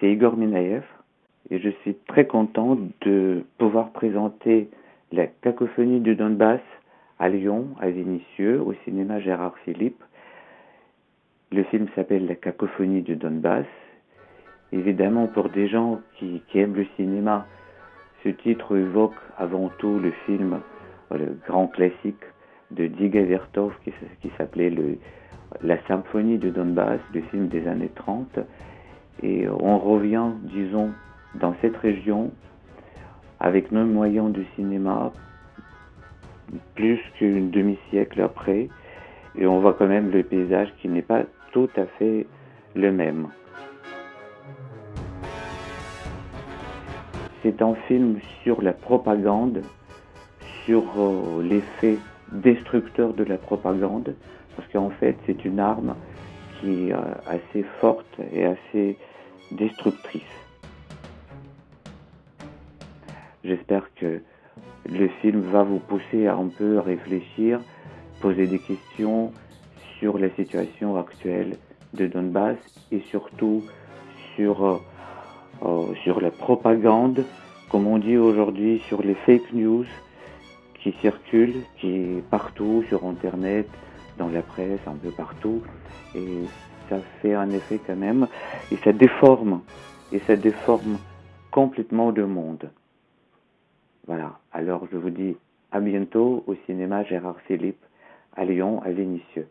c'est Igor Minaev et je suis très content de pouvoir présenter la cacophonie du Donbass à Lyon, à Vénissieux, au cinéma Gérard Philippe. Le film s'appelle La cacophonie du Donbass. Évidemment, pour des gens qui, aiment le cinéma, ce titre évoque avant tout le film, le grand classique de Diga Vertov qui s'appelait La symphonie du Donbass, le film des années 30. Et on revient, disons, dans cette région, avec nos moyens du cinéma, plus qu'une demi-siècle après, et on voit quand même le paysage qui n'est pas tout à fait le même. C'est un film sur la propagande, sur euh, l'effet destructeur de la propagande, parce qu'en fait c'est une arme qui est euh, assez forte et assez destructrice. J'espère que le film va vous pousser à un peu réfléchir, poser des questions sur la situation actuelle de Donbass et surtout sur, euh, euh, sur la propagande, comme on dit aujourd'hui, sur les fake news qui circulent, qui partout sur Internet, dans la presse, un peu partout. Et ça fait un effet quand même, et ça déforme, et ça déforme complètement le monde. Voilà, alors je vous dis à bientôt au cinéma Gérard Philippe à Lyon, à Vénissieux.